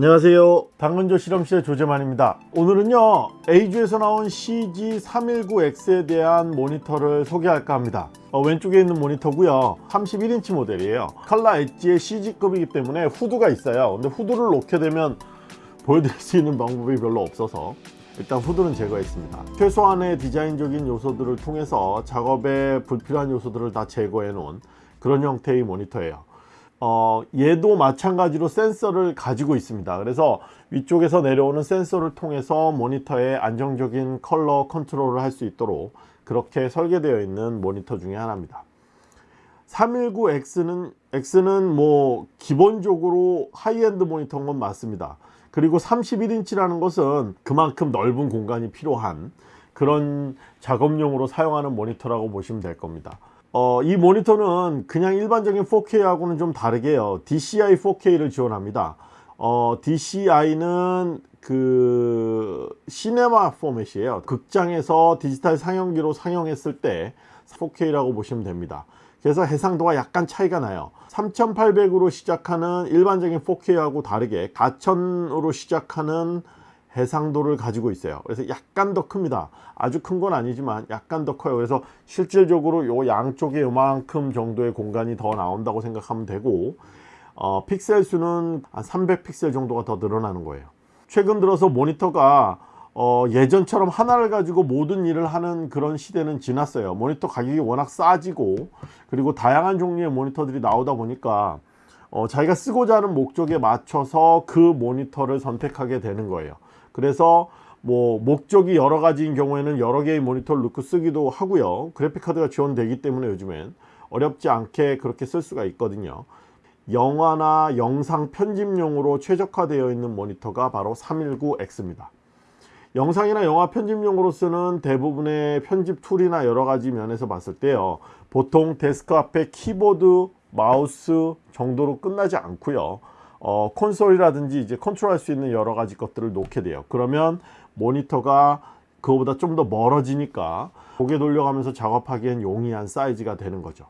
안녕하세요. 당근조 실험실의 조재만입니다. 오늘은요 에이주에서 나온 CG319X에 대한 모니터를 소개할까 합니다. 어, 왼쪽에 있는 모니터고요. 31인치 모델이에요. 칼라 엣지의 CG급이기 때문에 후드가 있어요. 근데 후드를 놓게 되면 보여드릴 수 있는 방법이 별로 없어서 일단 후드는 제거했습니다. 최소한의 디자인적인 요소들을 통해서 작업에 불필요한 요소들을 다 제거해 놓은 그런 형태의 모니터예요 어, 얘도 마찬가지로 센서를 가지고 있습니다. 그래서 위쪽에서 내려오는 센서를 통해서 모니터의 안정적인 컬러 컨트롤을 할 수 있도록 그렇게 설계되어 있는 모니터 중에 하나입니다. 319X는 X는 뭐 기본적으로 하이엔드 모니터인 건 맞습니다. 그리고 31인치라는 것은 그만큼 넓은 공간이 필요한 그런 작업용으로 사용하는 모니터라고 보시면 될 겁니다 어, 이 모니터는 그냥 일반적인 4K하고는 좀 다르게요. DCI 4K를 지원합니다. 어, DCI는 그 시네마 포맷이에요. 극장에서 디지털 상영기로 상영했을 때 4K라고 보시면 됩니다. 그래서 해상도가 약간 차이가 나요. 3800으로 시작하는 일반적인 4K하고 다르게 4000으로 시작하는 해상도를 가지고 있어요. 그래서 약간 더 큽니다. 아주 큰 건 아니지만 약간 더 커요. 그래서 실질적으로 요 양쪽에 요만큼 정도의 공간이 더 나온다고 생각하면 되고 어, 픽셀 수는 한 300픽셀 정도가 더 늘어나는 거예요. 최근 들어서 모니터가 어, 예전처럼 하나를 가지고 모든 일을 하는 그런 시대는 지났어요. 모니터 가격이 워낙 싸지고 그리고 다양한 종류의 모니터들이 나오다 보니까 어, 자기가 쓰고자 하는 목적에 맞춰서 그 모니터를 선택하게 되는 거예요 그래서 뭐 목적이 여러 가지인 경우에는 여러 개의 모니터를 넣고 쓰기도 하고요. 그래픽카드가 지원되기 때문에 요즘엔 어렵지 않게 그렇게 쓸 수가 있거든요. 영화나 영상 편집용으로 최적화되어 있는 모니터가 바로 319X입니다. 영상이나 영화 편집용으로 쓰는 대부분의 편집 툴이나 여러 가지 면에서 봤을 때요 보통 데스크 앞에 키보드 마우스 정도로 끝나지 않고요 어, 콘솔이라든지 이제 컨트롤할 수 있는 여러 가지 것들을 놓게 돼요. 그러면 모니터가 그거보다 좀 더 멀어지니까 고개 돌려가면서 작업하기엔 용이한 사이즈가 되는 거죠.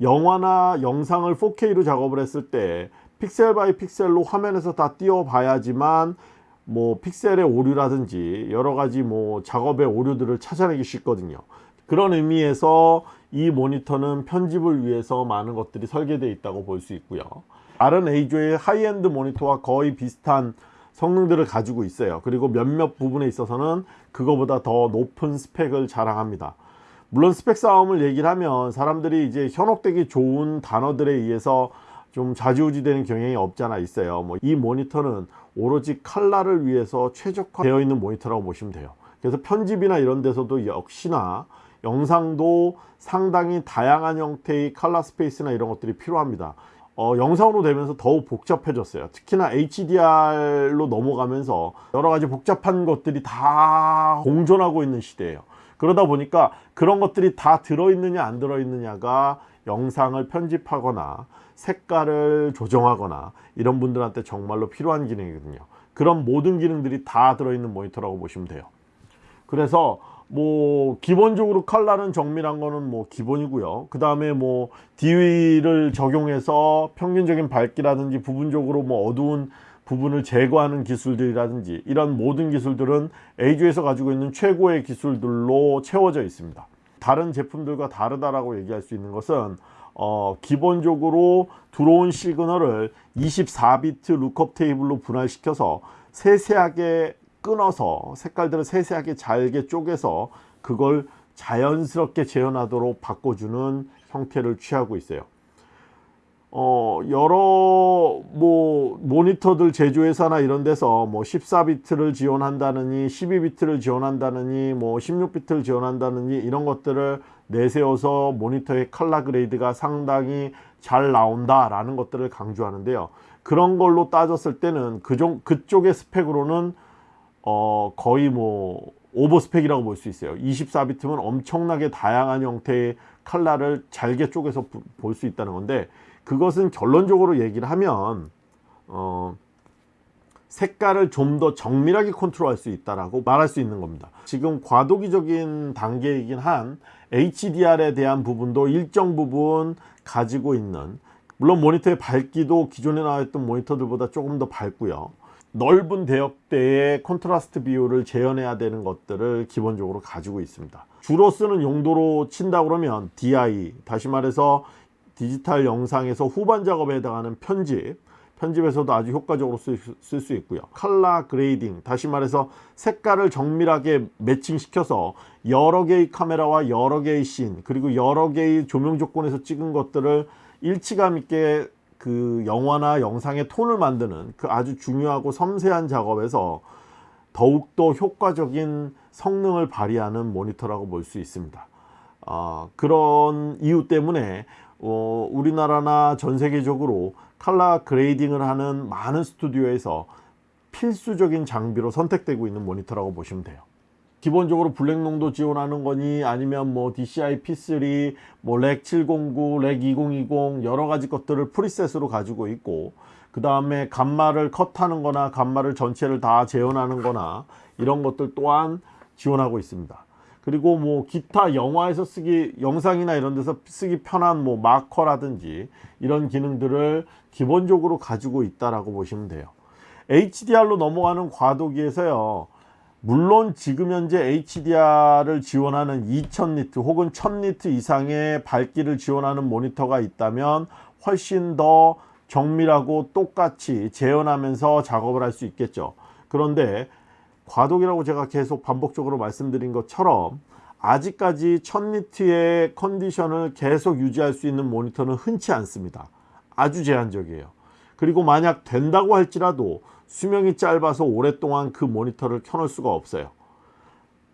영화나 영상을 4K로 작업을 했을 때 pixel by pixel로 화면에서 다 띄워 봐야지만 뭐 픽셀의 오류라든지 여러 가지 뭐 작업의 오류들을 찾아내기 쉽거든요. 그런 의미에서 이 모니터는 편집을 위해서 많은 것들이 설계되어 있다고 볼 수 있고요 다른 EIZO의 high-end 모니터와 거의 비슷한 성능들을 가지고 있어요. 그리고 몇몇 부분에 있어서는 그거보다 더 높은 스펙을 자랑합니다. 물론 스펙 싸움을 얘기를 하면 사람들이 이제 현혹되기 좋은 단어들에 의해서 좀 좌지우지 되는 경향이 없잖아 있어요. 뭐 이 모니터는 오로지 칼라를 위해서 최적화 되어 있는 모니터라고 보시면 돼요. 그래서 편집이나 이런 데서도 역시나 영상도 상당히 다양한 형태의 칼라 스페이스나 이런 것들이 필요합니다 어, 영상으로 되면서 더욱 복잡해졌어요. 특히나 HDR로 넘어가면서 여러가지 복잡한 것들이 다 공존하고 있는 시대예요. 그러다 보니까 그런 것들이 다 들어있느냐 안 들어있느냐가 영상을 편집하거나 색깔을 조정하거나 이런 분들한테 정말로 필요한 기능이거든요. 그런 모든 기능들이 다 들어있는 모니터라고 보시면 돼요. 그래서 뭐 기본적으로 칼라는 정밀한 거는 뭐 기본이고요. 그 다음에 뭐 DW를 적용해서 평균적인 밝기라든지 부분적으로 뭐 어두운 부분을 제거하는 기술들이라든지 이런 모든 기술들은 EIZO에서 가지고 있는 최고의 기술들로 채워져 있습니다. 다른 제품들과 다르다라고 얘기할 수 있는 것은 어, 기본적으로 들어온 시그널을 24비트 lookup table로 분할시켜서 세세하게 끊어서 색깔들을 세세하게 잘게 쪼개서 그걸 자연스럽게 재현하도록 바꿔주는 형태를 취하고 있어요. 어 여러 뭐 모니터들 제조회사나 이런 데서 뭐 14비트를 지원한다느니 12비트를 지원한다느니 뭐 16비트를 지원한다느니 이런 것들을 내세워서 모니터의 color grade가 상당히 잘 나온다 라는 것들을 강조하는데요. 그런 걸로 따졌을 때는 그종, 그쪽의 스펙으로는 어 거의 뭐 오버스펙이라고 볼 수 있어요. 24비트면 엄청나게 다양한 형태의 칼라를 잘게 쪼개서 볼 수 있다는 건데 그것은 결론적으로 얘기를 하면 어 색깔을 좀 더 정밀하게 컨트롤할 수 있다라고 말할 수 있는 겁니다. 지금 과도기적인 단계이긴 한 HDR에 대한 부분도 일정 부분 가지고 있는 물론 모니터의 밝기도 기존에 나왔던 모니터들보다 조금 더 밝고요 넓은 대역대의 콘트라스트 비율을 재현해야 되는 것들을 기본적으로 가지고 있습니다. 주로 쓰는 용도로 친다 그러면 DI, 다시 말해서 디지털 영상에서 후반 작업에 해당하는 편집, 편집에서도 아주 효과적으로 쓸 수 있고요. color grading, 다시 말해서 색깔을 정밀하게 매칭시켜서 여러 개의 카메라와 여러 개의 씬, 그리고 여러 개의 조명 조건에서 찍은 것들을 일치감 있게 그 영화나 영상의 톤을 만드는 그 아주 중요하고 섬세한 작업에서 더욱더 효과적인 성능을 발휘하는 모니터라고 볼 수 있습니다. 어, 그런 이유 때문에 어, 우리나라나 전 세계적으로 칼라 그레이딩을 하는 많은 스튜디오에서 필수적인 장비로 선택되고 있는 모니터라고 보시면 돼요. 기본적으로 블랙 농도 지원하는 거니 아니면 뭐 DCI P3, 뭐 Rec 709, Rec 2020 여러 가지 것들을 preset으로 가지고 있고 그 다음에 감마를 컷하는 거나 감마를 전체를 다 재현하는 거나 이런 것들 또한 지원하고 있습니다. 그리고 뭐 기타 영화에서 쓰기 영상이나 이런 데서 쓰기 편한 뭐 marker라든지 이런 기능들을 기본적으로 가지고 있다라고 보시면 돼요. HDR로 넘어가는 과도기에서요. 물론 지금 현재 HDR을 지원하는 2000니트 혹은 1000니트 이상의 밝기를 지원하는 모니터가 있다면 훨씬 더 정밀하고 똑같이 재현하면서 작업을 할 수 있겠죠. 그런데 과도기라고 제가 계속 반복적으로 말씀드린 것처럼 아직까지 1000니트의 컨디션을 계속 유지할 수 있는 모니터는 흔치 않습니다. 아주 제한적이에요. 그리고 만약 된다고 할지라도 수명이 짧아서 오랫동안 그 모니터를 켜놓을 수가 없어요.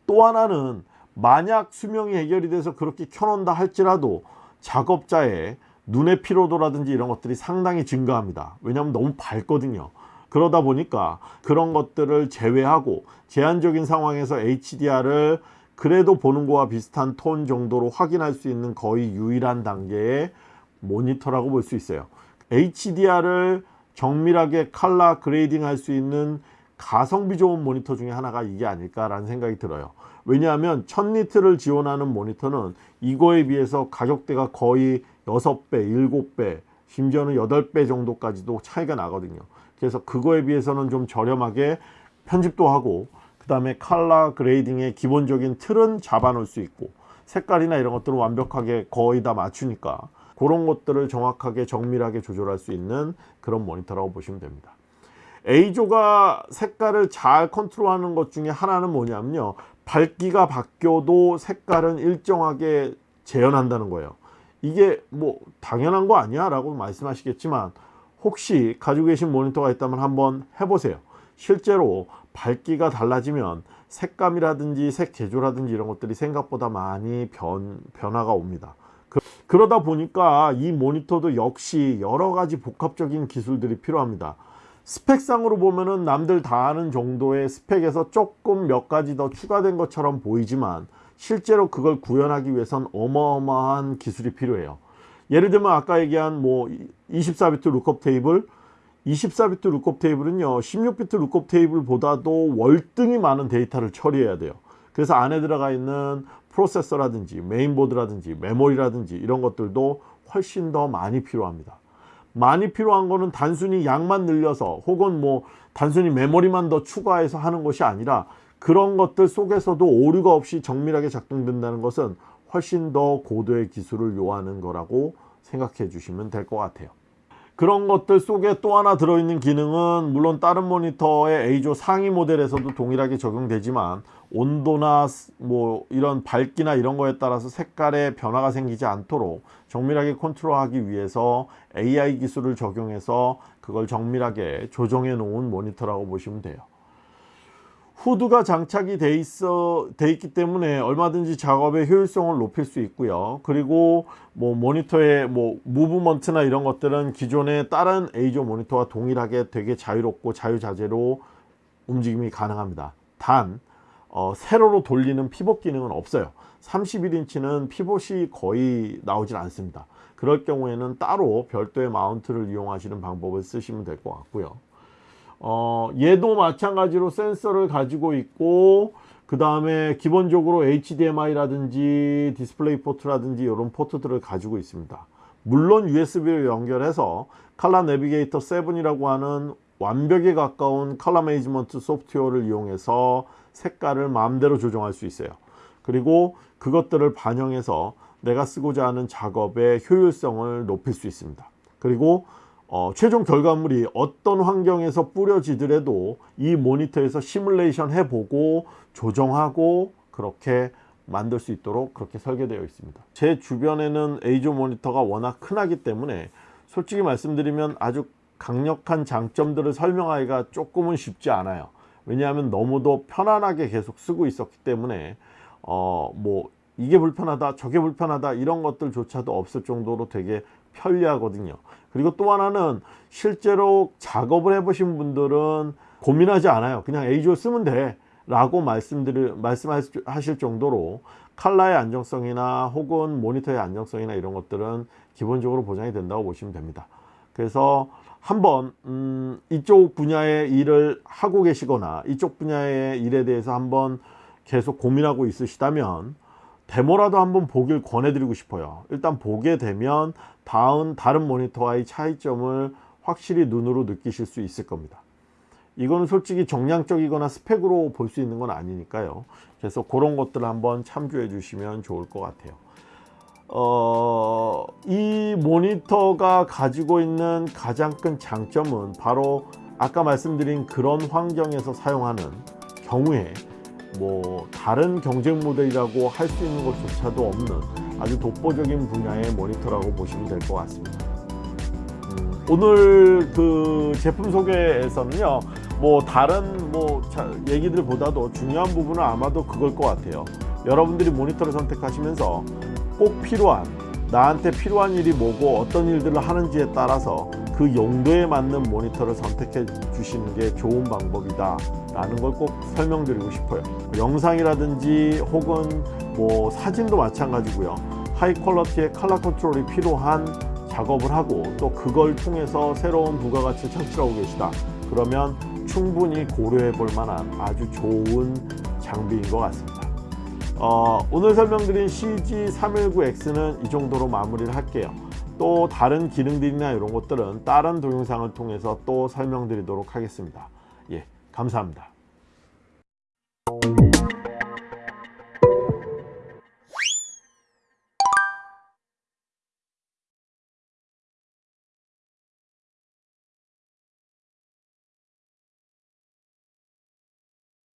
또 하나는 만약 수명이 해결이 돼서 그렇게 켜놓는다 할지라도 작업자의 눈의 피로도라든지 이런 것들이 상당히 증가합니다. 왜냐하면 너무 밝거든요. 그러다 보니까 그런 것들을 제외하고 제한적인 상황에서 HDR을 그래도 보는 거와 비슷한 톤 정도로 확인할 수 있는 거의 유일한 단계의 모니터라고 볼 수 있어요. HDR을 정밀하게 color grading 할 수 있는 가성비 좋은 모니터 중에 하나가 이게 아닐까라는 생각이 들어요. 왜냐하면 1000니트를 지원하는 모니터는 이거에 비해서 가격대가 거의 6배, 7배, 심지어는 8배 정도까지도 차이가 나거든요. 그래서 그거에 비해서는 좀 저렴하게 편집도 하고 그 다음에 칼라 그레이딩의 기본적인 틀은 잡아 놓을 수 있고 색깔이나 이런 것들은 완벽하게 거의 다 맞추니까 그런 것들을 정확하게 정밀하게 조절할 수 있는 그런 모니터라고 보시면 됩니다. A조가 색깔을 잘 컨트롤하는 것 중에 하나는 뭐냐면요. 밝기가 바뀌어도 색깔은 일정하게 재현한다는 거예요. 이게 뭐 당연한 거 아니야 라고 말씀하시겠지만 혹시 가지고 계신 모니터가 있다면 한번 해보세요. 실제로 밝기가 달라지면 색감이라든지 색 계조라든지 이런 것들이 생각보다 많이 변, 변화가 옵니다. 그, 러다 보니까 이 모니터도 역시 여러 가지 복합적인 기술들이 필요합니다. 스펙상으로 보면은 남들 다 아는 정도의 스펙에서 조금 몇 가지 더 추가된 것처럼 보이지만 실제로 그걸 구현하기 위해선 어마어마한 기술이 필요해요. 예를 들면 아까 얘기한 뭐 24비트 lookup table 24비트 lookup table은요 16비트 lookup table보다도 월등히 많은 데이터를 처리해야 돼요. 그래서 안에 들어가 있는 프로세서라든지 메인보드라든지 메모리라든지 이런 것들도 훨씬 더 많이 필요합니다. 많이 필요한 거는 단순히 양만 늘려서 혹은 뭐 단순히 메모리만 더 추가해서 하는 것이 아니라 그런 것들 속에서도 오류가 없이 정밀하게 작동된다는 것은 훨씬 더 고도의 기술을 요하는 거라고 생각해 주시면 될 것 같아요. 그런 것들 속에 또 하나 들어있는 기능은 물론 다른 모니터의 A조 상위 모델에서도 동일하게 적용되지만 온도나 뭐 이런 밝기나 이런 거에 따라서 색깔에 변화가 생기지 않도록 정밀하게 컨트롤하기 위해서 AI 기술을 적용해서 그걸 정밀하게 조정해 놓은 모니터라고 보시면 돼요. 후드가 장착이 돼 있어 돼 있기 때문에 얼마든지 작업의 효율성을 높일 수 있고요 그리고 뭐 모니터의 뭐 movement나 이런 것들은 기존의 다른 에이조 모니터와 동일하게 되게 자유롭고 자유자재로 움직임이 가능합니다 단 어, 세로로 돌리는 피벗 기능은 없어요. 31인치는 피벗이 거의 나오질 않습니다. 그럴 경우에는 따로 별도의 mount를 이용하시는 방법을 쓰시면 될 것 같고요. 어, 얘도 마찬가지로 센서를 가지고 있고 그 다음에 기본적으로 HDMI라든지 DisplayPort라든지 이런 포트들을 가지고 있습니다. 물론 USB를 연결해서 칼라 내비게이터 7이라고 하는 완벽에 가까운 컬러 매니지먼트 소프트웨어를 이용해서 색깔을 마음대로 조정할 수 있어요. 그리고 그것들을 반영해서 내가 쓰고자 하는 작업의 효율성을 높일 수 있습니다. 그리고 어, 최종 결과물이 어떤 환경에서 뿌려지더라도 이 모니터에서 시뮬레이션 해보고 조정하고 그렇게 만들 수 있도록 그렇게 설계되어 있습니다. 제 주변에는 에이조 모니터가 워낙 흔하기 때문에 솔직히 말씀드리면 아주 강력한 장점들을 설명하기가 조금은 쉽지 않아요. 왜냐하면 너무도 편안하게 계속 쓰고 있었기 때문에 어 뭐 이게 불편하다 저게 불편하다 이런 것들조차도 없을 정도로 되게 편리하거든요. 그리고 또 하나는 실제로 작업을 해보신 분들은 고민하지 않아요. 그냥 에이조 쓰면 돼. 라고 말씀드릴, 말씀하실 정도로 칼라의 안정성이나 혹은 모니터의 안정성이나 이런 것들은 기본적으로 보장이 된다고 보시면 됩니다. 그래서 한번 음, 이쪽 분야의 일을 하고 계시거나 이쪽 분야의 일에 대해서 한번 계속 고민하고 있으시다면 데모라도 한번 보길 권해드리고 싶어요. 일단 보게 되면 다음 다른 모니터와의 차이점을 확실히 눈으로 느끼실 수 있을 겁니다. 이거는 솔직히 정량적이거나 스펙으로 볼 수 있는 건 아니니까요. 그래서 그런 것들을 한번 참조해 주시면 좋을 것 같아요. 어, 이 모니터가 가지고 있는 가장 큰 장점은 바로 아까 말씀드린 그런 환경에서 사용하는 경우에 뭐 다른 경쟁 모델이라고 할 수 있는 것조차도 없는 아주 독보적인 분야의 모니터라고 보시면 될 것 같습니다. 음, 오늘 그 제품 소개에서는요 뭐 다른 뭐 얘기들보다도 중요한 부분은 아마도 그걸 것 같아요 여러분들이 모니터를 선택하시면서 꼭 필요한 나한테 필요한 일이 뭐고 어떤 일들을 하는지에 따라서 그 용도에 맞는 모니터를 선택해 주시는 게 좋은 방법이다. 라는 걸 꼭 설명드리고 싶어요. 영상이라든지 혹은 뭐 사진도 마찬가지고요. high quality의 컬러 컨트롤이 필요한 작업을 하고 또 그걸 통해서 새로운 부가가치를 창출하고 계시다. 그러면 충분히 고려해 볼 만한 아주 좋은 장비인 것 같습니다 어, 오늘 설명드린 CG319X는 이 정도로 마무리를 할게요. 또 다른 기능들이나 이런 것들은 다른 동영상을 통해서 또 설명드리도록 하겠습니다. 예 감사합니다